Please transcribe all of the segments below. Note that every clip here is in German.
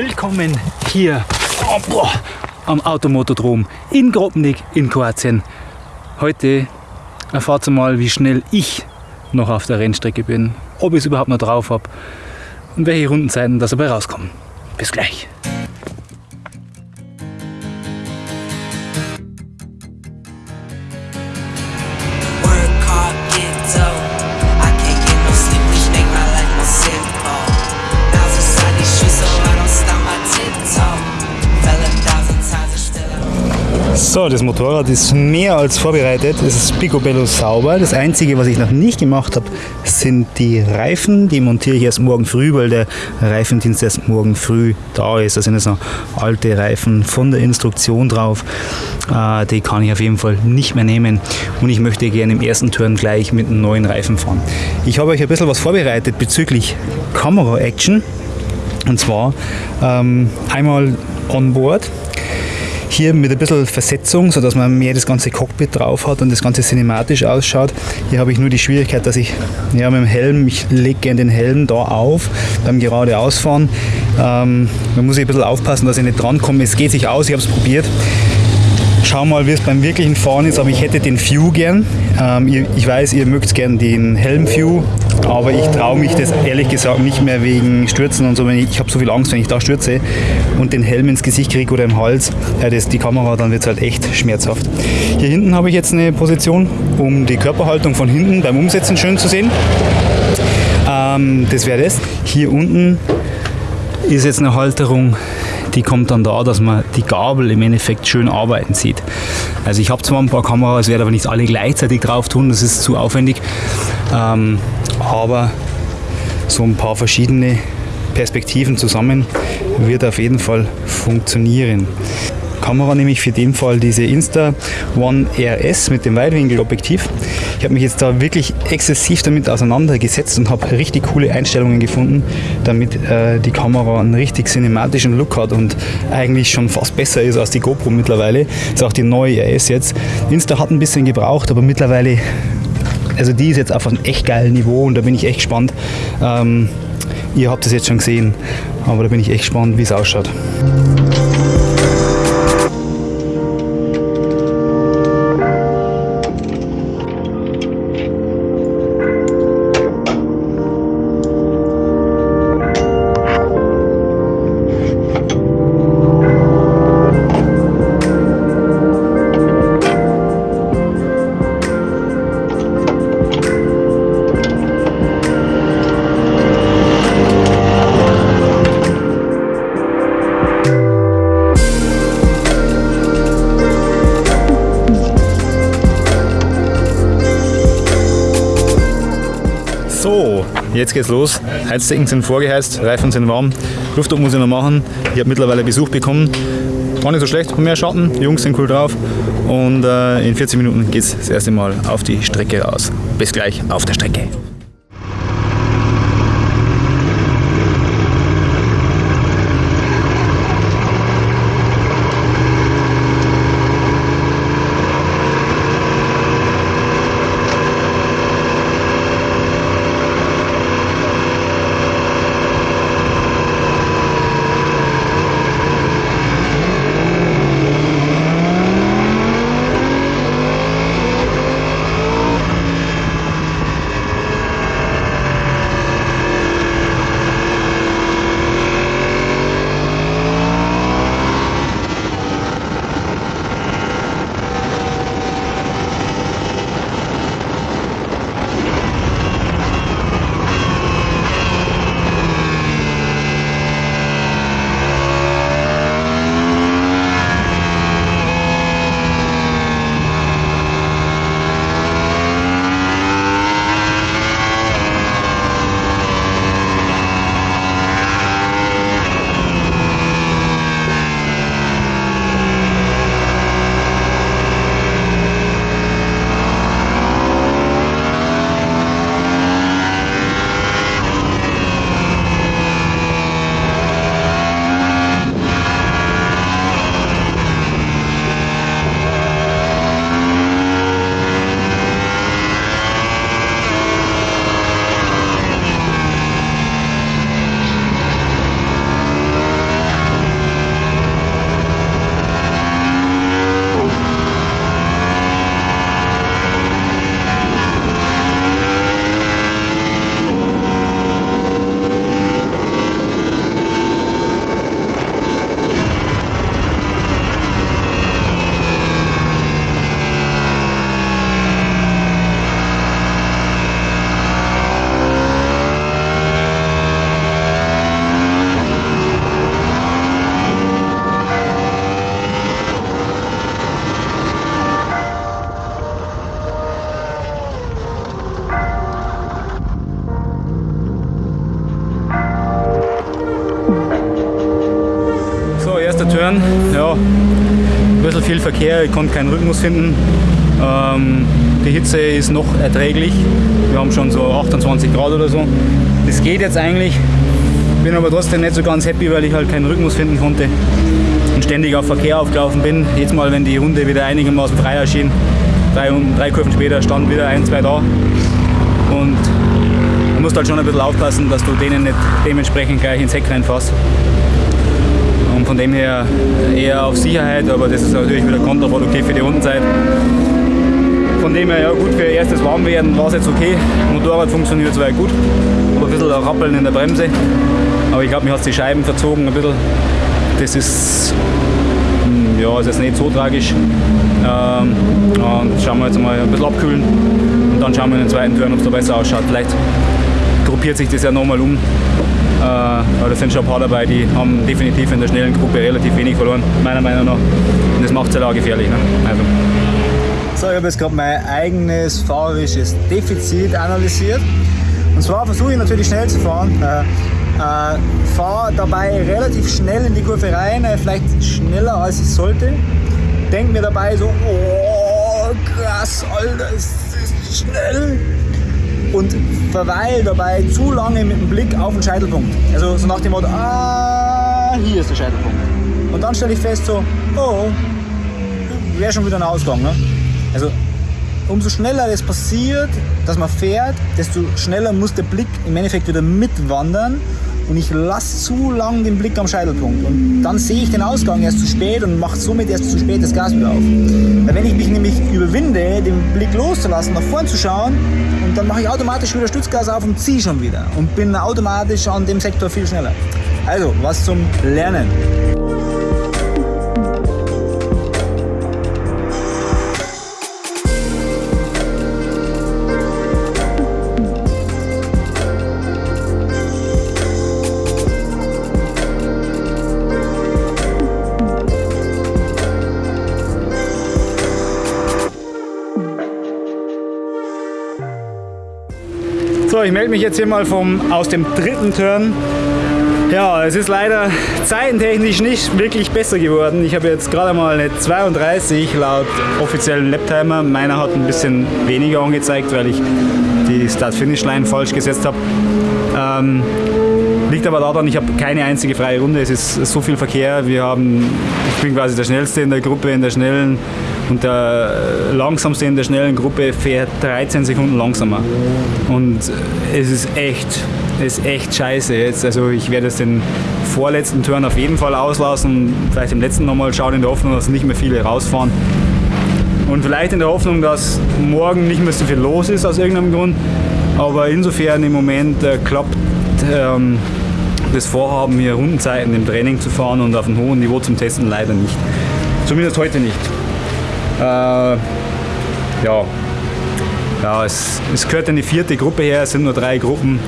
Willkommen hier oh, boah, am Automotodrom in Grobnik in Kroatien. Heute erfahrt ihr mal, wie schnell ich noch auf der Rennstrecke bin, ob ich es überhaupt noch drauf habe und welche Rundenzeiten dabei rauskommen. Bis gleich. So, das Motorrad ist mehr als vorbereitet. Es ist picobello sauber. Das Einzige, was ich noch nicht gemacht habe, sind die Reifen. Die montiere ich erst morgen früh, weil der Reifendienst erst morgen früh da ist. Da sind jetzt noch alte Reifen von der Instruktion drauf. Äh, die kann ich auf jeden Fall nicht mehr nehmen. Und ich möchte gerne im ersten Turn gleich mit einem neuen Reifen fahren. Ich habe euch ein bisschen was vorbereitet bezüglich Kamera-Action. Und zwar ähm, einmal on board hier mit ein bisschen Versetzung, sodass man mehr das ganze Cockpit drauf hat und das Ganze cinematisch ausschaut. Hier habe ich nur die Schwierigkeit, dass ich ja, mit dem Helm, ich lege gerne den Helm da auf beim geradeausfahren. Ähm, man muss ein bisschen aufpassen, dass ich nicht drankomme. Es geht sich aus, ich habe es probiert. Schau mal, wie es beim wirklichen Fahren ist, aber ich hätte den View gern. Ähm, ihr, ich weiß, ihr mögt gern den Helm-View, aber ich traue mich das ehrlich gesagt nicht mehr wegen Stürzen und so. Ich habe so viel Angst, wenn ich da stürze und den Helm ins Gesicht kriege oder im Hals, ja, das, die Kamera, dann wird es halt echt schmerzhaft. Hier hinten habe ich jetzt eine Position, um die Körperhaltung von hinten beim Umsetzen schön zu sehen. Ähm, das wäre das. Hier unten ist jetzt eine Halterung, die kommt dann da, dass man die Gabel im Endeffekt schön arbeiten sieht. Also ich habe zwar ein paar Kameras, werde aber nicht alle gleichzeitig drauf tun, das ist zu aufwendig. Ähm, aber so ein paar verschiedene Perspektiven zusammen wird auf jeden Fall funktionieren. Kamera nehme ich für den Fall diese Insta One RS mit dem Weitwinkelobjektiv. Ich habe mich jetzt da wirklich exzessiv damit auseinandergesetzt und habe richtig coole Einstellungen gefunden, damit äh, die Kamera einen richtig cinematischen Look hat und eigentlich schon fast besser ist als die GoPro mittlerweile. Das ist auch die neue RS jetzt. Insta hat ein bisschen gebraucht, aber mittlerweile, also die ist jetzt auf einem echt geilen Niveau und da bin ich echt gespannt. Ähm, ihr habt es jetzt schon gesehen, aber da bin ich echt gespannt, wie es ausschaut. Jetzt geht's los. Heizdecken sind vorgeheizt, Reifen sind warm, Luftdruck muss ich noch machen. Ich habe mittlerweile Besuch bekommen. War nicht so schlecht, mehr Schatten, die Jungs sind cool drauf. Und äh, in 40 Minuten geht's das erste Mal auf die Strecke raus. Bis gleich auf der Strecke. Verkehr, ich konnte keinen Rhythmus finden. Ähm, die Hitze ist noch erträglich. Wir haben schon so 28 Grad oder so. Das geht jetzt eigentlich. Bin aber trotzdem nicht so ganz happy, weil ich halt keinen Rhythmus finden konnte und ständig auf Verkehr aufgelaufen bin. Jetzt mal, wenn die Runde wieder einigermaßen frei erschien, drei, drei Kurven später standen wieder ein, zwei da. Und du musst halt schon ein bisschen aufpassen, dass du denen nicht dementsprechend gleich ins Heck reinfährst. Und von dem her eher auf Sicherheit, aber das ist natürlich wieder kontraproduktiv für die Rundenzeit. Von dem her, ja gut, für erstes Warmwerden war es jetzt okay. Motorrad funktioniert soweit gut. Aber ein bisschen Rappeln in der Bremse. Aber ich glaube, mir hat die Scheiben verzogen ein bisschen. Das ist hm, ja, ist jetzt nicht so tragisch. Ähm, und schauen wir jetzt mal ein bisschen abkühlen und dann schauen wir in den zweiten Turn, ob es da besser ausschaut. Vielleicht gruppiert sich das ja nochmal um. Äh, da sind schon ein paar dabei, die haben definitiv in der schnellen Gruppe relativ wenig verloren, meiner Meinung nach. Und das macht es halt auch gefährlich. Ne? Also. So, ich habe jetzt gerade mein eigenes fahrerisches Defizit analysiert. Und zwar versuche ich natürlich schnell zu fahren. Äh, äh, fahre dabei relativ schnell in die Kurve rein, äh, vielleicht schneller als ich sollte. Denke mir dabei so, oh krass, Alter, ist das schnell. Und verweile dabei zu lange mit dem Blick auf den Scheitelpunkt. Also so nach dem Motto, ah, hier ist der Scheitelpunkt. Und dann stelle ich fest so, oh, wäre schon wieder ein Ausgang. Ne? Also umso schneller es passiert, dass man fährt, desto schneller muss der Blick im Endeffekt wieder mitwandern und ich lasse zu lang den Blick am Scheitelpunkt und dann sehe ich den Ausgang erst zu spät und mache somit erst zu spät das Gas wieder auf. Weil wenn ich mich nämlich überwinde, den Blick loszulassen, nach vorn zu schauen und dann mache ich automatisch wieder Stützgas auf und ziehe schon wieder und bin automatisch an dem Sektor viel schneller. Also, was zum Lernen. Ich melde mich jetzt hier mal vom, aus dem dritten Turn. Ja, es ist leider zeitentechnisch nicht wirklich besser geworden. Ich habe jetzt gerade mal eine 32 laut offiziellen Laptimer. Meiner hat ein bisschen weniger angezeigt, weil ich die Start-Finish-Line falsch gesetzt habe. Ähm, liegt aber daran, ich habe keine einzige freie Runde. Es ist so viel Verkehr. Wir haben, ich bin quasi der Schnellste in der Gruppe, in der schnellen und der langsamste in der schnellen Gruppe fährt 13 Sekunden langsamer. Und es ist echt, es ist echt scheiße jetzt. Also ich werde jetzt den vorletzten Turn auf jeden Fall auslassen. Vielleicht im letzten nochmal schauen in der Hoffnung, dass nicht mehr viele rausfahren. Und vielleicht in der Hoffnung, dass morgen nicht mehr so viel los ist aus irgendeinem Grund. Aber insofern im Moment äh, klappt ähm, das Vorhaben, hier Rundenzeiten im Training zu fahren und auf einem hohen Niveau zum Testen leider nicht. Zumindest heute nicht. Äh, ja, ja es, es gehört eine vierte Gruppe her, es sind nur drei Gruppen.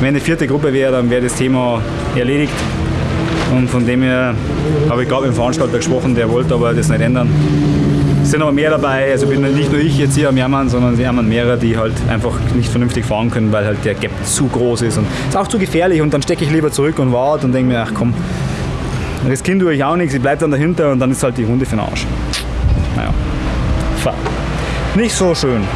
Wenn eine vierte Gruppe wäre, dann wäre das Thema erledigt. Und von dem her habe ich gerade mit dem Veranstalter gesprochen, der wollte aber das nicht ändern. Es sind aber mehr dabei, also bin nicht nur ich jetzt hier am Jammern, sondern wir haben mehrere, die halt einfach nicht vernünftig fahren können, weil halt der Gap zu groß ist und ist auch zu gefährlich und dann stecke ich lieber zurück und warte und denke mir, ach komm, das Kind tue ich auch nichts, ich bleibe dann dahinter und dann ist halt die Runde für den Arsch. Naja, nicht so schön.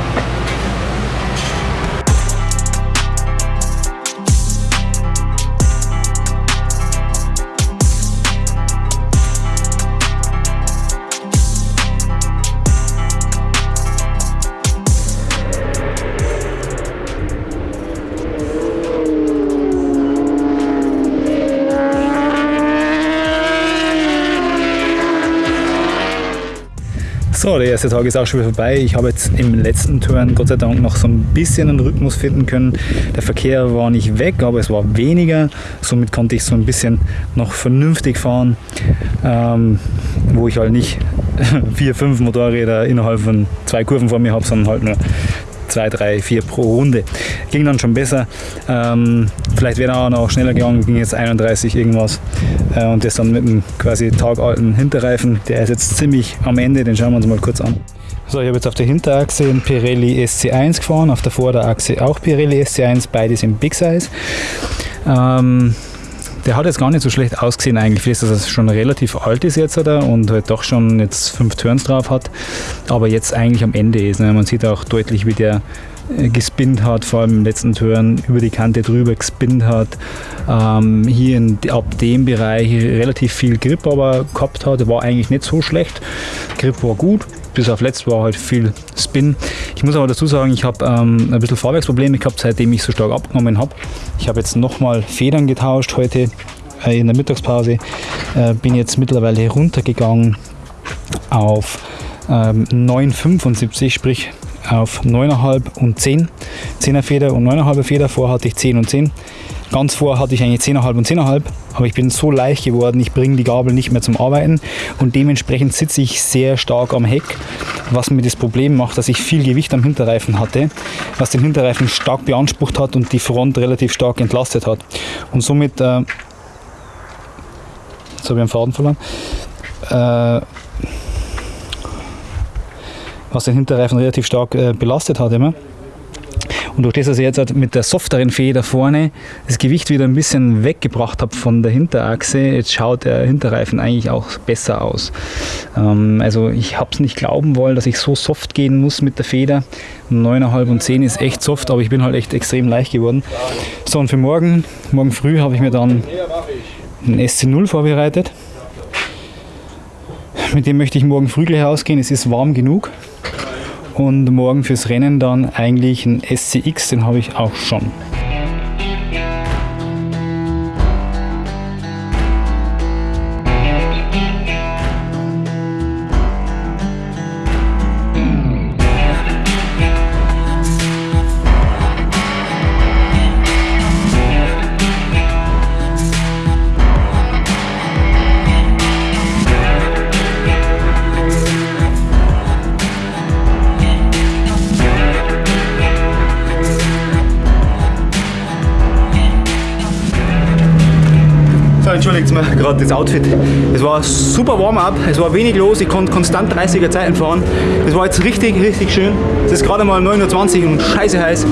So, der erste Tag ist auch schon wieder vorbei. Ich habe jetzt im letzten Turn Gott sei Dank noch so ein bisschen einen Rhythmus finden können. Der Verkehr war nicht weg, aber es war weniger. Somit konnte ich so ein bisschen noch vernünftig fahren, ähm, wo ich halt nicht vier, fünf Motorräder innerhalb von zwei Kurven vor mir habe, sondern halt nur zwei, drei, vier pro Runde. Ging dann schon besser. Ähm, vielleicht wäre auch noch schneller gegangen, ging jetzt 31 irgendwas. Äh, und das dann mit einem quasi tagalten Hinterreifen. Der ist jetzt ziemlich am Ende, den schauen wir uns mal kurz an. So, ich habe jetzt auf der Hinterachse einen Pirelli SC1 gefahren, auf der Vorderachse auch Pirelli SC1, beides im Big Size. Ähm, Der hat jetzt gar nicht so schlecht ausgesehen eigentlich, für das, dass er schon relativ alt ist jetzt oder? und halt doch schon jetzt fünf Turns drauf hat, aber jetzt eigentlich am Ende ist. Ne? Man sieht auch deutlich, wie der äh, gespinnt hat, vor allem im letzten Turn über die Kante drüber gespinnt hat. Ähm, hier in, ab dem Bereich relativ viel Grip aber gehabt hat, war eigentlich nicht so schlecht. Grip war gut, bis auf letzt war halt viel Spin. Ich muss aber dazu sagen, ich habe ähm, ein bisschen Fahrwerksprobleme gehabt, seitdem ich so stark abgenommen habe. Ich habe jetzt nochmal Federn getauscht heute äh, in der Mittagspause. Äh, bin jetzt mittlerweile runtergegangen auf ähm, 9,75, sprich auf 9,5 und 10. 10er Feder und 9,5 Feder. Vorher hatte ich 10 und 10. Ganz vor hatte ich eigentlich 10,5 und 10,5, aber ich bin so leicht geworden, ich bringe die Gabel nicht mehr zum Arbeiten und dementsprechend sitze ich sehr stark am Heck, was mir das Problem macht, dass ich viel Gewicht am Hinterreifen hatte, was den Hinterreifen stark beansprucht hat und die Front relativ stark entlastet hat. Und somit, äh, jetzt habe ich einen Faden verloren, äh, was den Hinterreifen relativ stark äh, belastet hat immer. Und durch das, dass ich jetzt halt mit der softeren Feder vorne das Gewicht wieder ein bisschen weggebracht habe von der Hinterachse, jetzt schaut der Hinterreifen eigentlich auch besser aus. Ähm, also ich habe es nicht glauben wollen, dass ich so soft gehen muss mit der Feder. 9,5 und 10 ist echt soft, aber ich bin halt echt extrem leicht geworden. So und für morgen, morgen früh habe ich mir dann einen SC0 vorbereitet. Mit dem möchte ich morgen früh gleich ausgehen. Es ist warm genug. Und morgen fürs Rennen dann eigentlich ein SCX, den habe ich auch schon. Gerade das Outfit. Es war super Warm-up, es war wenig los, ich konnte konstant 30er Zeiten fahren. Es war jetzt richtig, richtig schön. Es ist gerade mal 9.20 Uhr und scheiße heiß.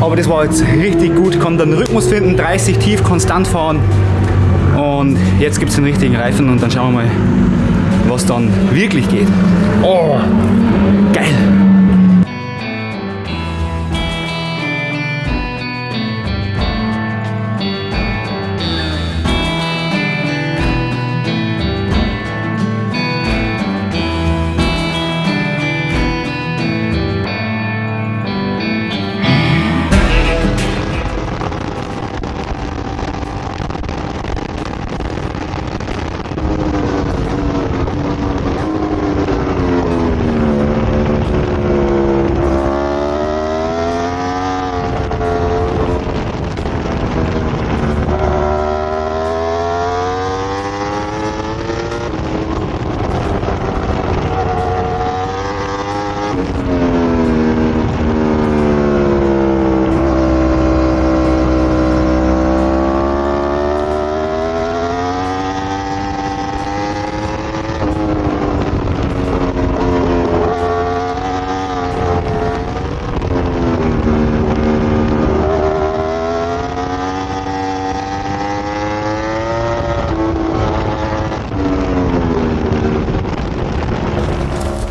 Aber das war jetzt richtig gut. Ich konnte den Rhythmus finden, 30 tief, konstant fahren. Und jetzt gibt es den richtigen Reifen und dann schauen wir mal, was dann wirklich geht. Oh, geil!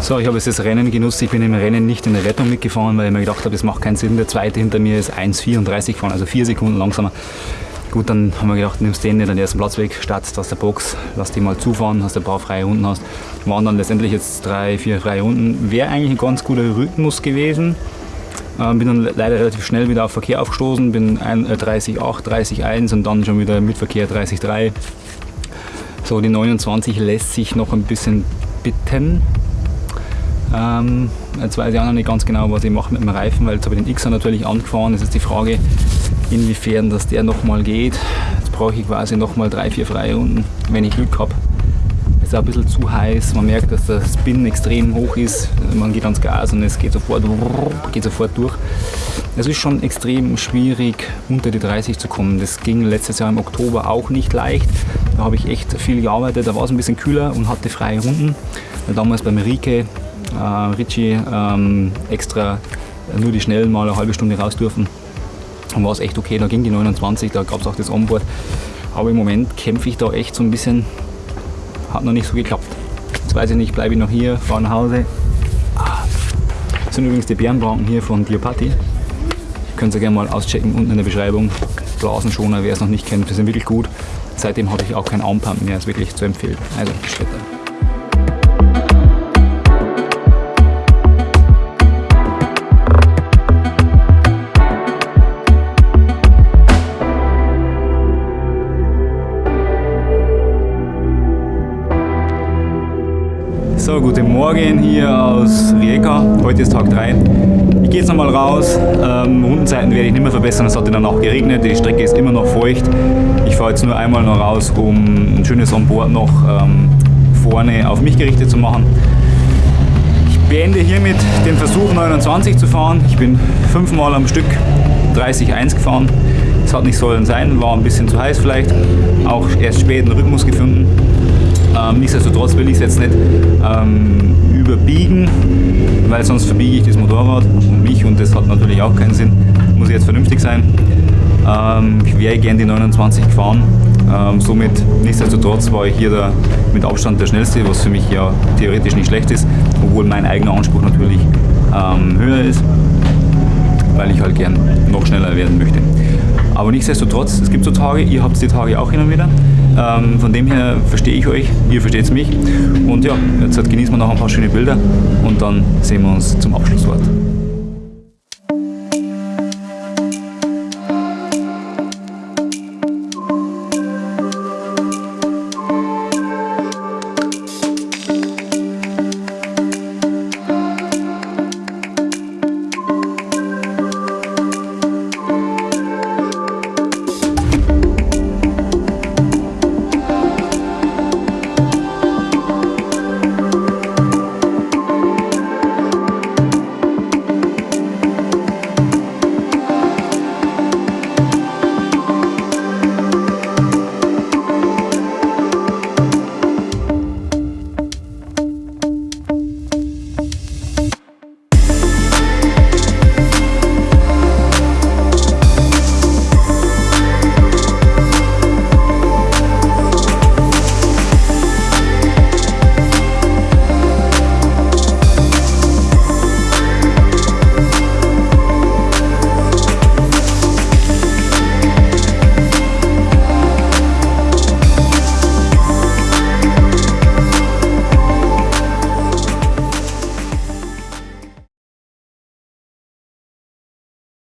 So, ich habe jetzt das Rennen genutzt. Ich bin im Rennen nicht in der Rettung mitgefahren, weil ich mir gedacht habe, das macht keinen Sinn. Der zweite hinter mir ist 1,34 gefahren, also vier Sekunden langsamer. Gut, dann haben wir gedacht, nimmst den nicht den ersten Platz weg, startest aus der Box, lass die mal zufahren, hast ein paar freie Runden hast. Waren dann letztendlich jetzt drei, vier freie Runden. Wäre eigentlich ein ganz guter Rhythmus gewesen. Ähm, bin dann leider relativ schnell wieder auf Verkehr aufgestoßen, bin 30,8, 30,1 und dann schon wieder mit Verkehr 30,3. So, die 29 lässt sich noch ein bisschen bitten. Ähm, jetzt weiß ich auch noch nicht ganz genau, was ich mache mit dem Reifen, weil jetzt habe ich den Xer natürlich angefahren. Es ist die Frage, inwiefern dass der nochmal geht. Jetzt brauche ich quasi nochmal drei, vier freie Runden, wenn ich Glück habe. Es ist auch ein bisschen zu heiß, man merkt, dass der Spin extrem hoch ist. Man geht ans Gas und es geht sofort, geht sofort durch. Es ist schon extrem schwierig, unter die 30 zu kommen. Das ging letztes Jahr im Oktober auch nicht leicht. Da habe ich echt viel gearbeitet, da war es ein bisschen kühler und hatte freie Runden. Damals beim Rike äh, Ritchie ähm, extra nur die Schnellen mal eine halbe Stunde raus dürfen. war es echt okay. Da ging die 29, da gab es auch das Onboard. Aber im Moment kämpfe ich da echt so ein bisschen. Hat noch nicht so geklappt. Jetzt weiß ich nicht, bleibe ich noch hier, fahre nach Hause. Ah. Das sind übrigens die Bärenbranken hier von Diopati. Könnt ihr gerne mal auschecken unten in der Beschreibung. Blasenschoner, wer es noch nicht kennt, die sind wirklich gut. Seitdem habe ich auch kein Armpump mehr, ist wirklich zu empfehlen. Also, Schritte. Guten Morgen hier aus Rijeka. Heute ist Tag 3. Ich gehe jetzt nochmal raus. Ähm, Rundenzeiten werde ich nicht mehr verbessern. Es hat in der Nacht geregnet. Die Strecke ist immer noch feucht. Ich fahre jetzt nur einmal noch raus, um ein schönes Onboard noch ähm, vorne auf mich gerichtet zu machen. Ich beende hiermit den Versuch 29 zu fahren. Ich bin fünfmal am Stück 30-1 gefahren. Es hat nicht sollen sein, war ein bisschen zu heiß vielleicht. Auch erst spät einen Rhythmus gefunden. Ähm, nichtsdestotrotz will ich es jetzt nicht ähm, überbiegen, weil sonst verbiege ich das Motorrad und mich und das hat natürlich auch keinen Sinn. Muss jetzt vernünftig sein. Ähm, ich wäre gerne die 29 gefahren. Ähm, somit, nichtsdestotrotz war ich hier der, mit Abstand der schnellste, was für mich ja theoretisch nicht schlecht ist, obwohl mein eigener Anspruch natürlich ähm, höher ist, weil ich halt gern noch schneller werden möchte. Aber nichtsdestotrotz, es gibt so Tage, ihr habt die Tage auch hin und wieder. Ähm, von dem her verstehe ich euch, ihr versteht mich. Und ja, jetzt genießen wir noch ein paar schöne Bilder und dann sehen wir uns zum Abschlusswort.